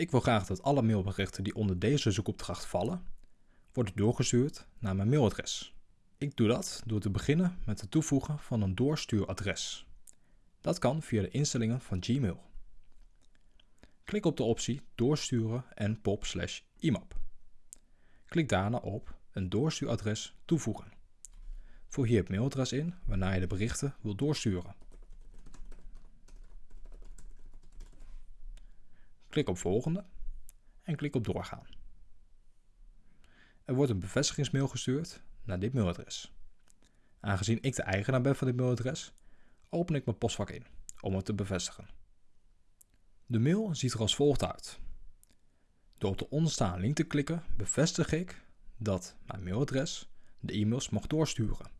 Ik wil graag dat alle mailberichten die onder deze zoekopdracht vallen, worden doorgestuurd naar mijn mailadres. Ik doe dat door te beginnen met het toevoegen van een doorstuuradres. Dat kan via de instellingen van Gmail. Klik op de optie Doorsturen en pop IMAP. Klik daarna op een doorstuuradres toevoegen. Voer hier het mailadres in waarna je de berichten wilt doorsturen. Klik op volgende en klik op doorgaan. Er wordt een bevestigingsmail gestuurd naar dit mailadres. Aangezien ik de eigenaar ben van dit mailadres, open ik mijn postvak in om het te bevestigen. De mail ziet er als volgt uit. Door op de onderstaande link te klikken bevestig ik dat mijn mailadres de e-mails mag doorsturen.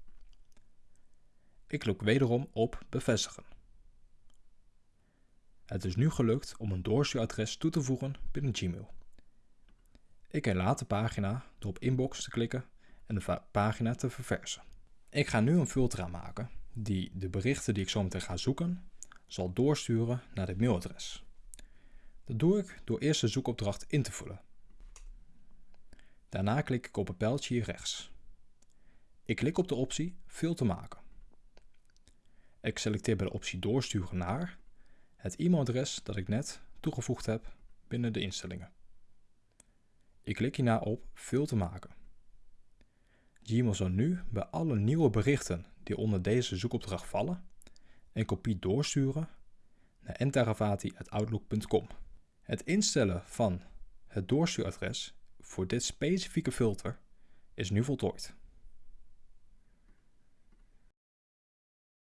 Ik klik wederom op bevestigen. Het is nu gelukt om een doorstuuradres toe te voegen binnen Gmail. Ik herlaat de pagina door op inbox te klikken en de pagina te verversen. Ik ga nu een filter aanmaken die de berichten die ik zo meteen ga zoeken zal doorsturen naar dit mailadres. Dat doe ik door eerst de zoekopdracht in te vullen. Daarna klik ik op het pijltje hier rechts. Ik klik op de optie Filter maken. Ik selecteer bij de optie Doorsturen naar het e-mailadres dat ik net toegevoegd heb binnen de instellingen. Ik klik hierna op Filter maken. Gmail zal nu bij alle nieuwe berichten die onder deze zoekopdracht vallen een kopie doorsturen naar entaravati.outlook.com. Het instellen van het doorstuuradres voor dit specifieke filter is nu voltooid.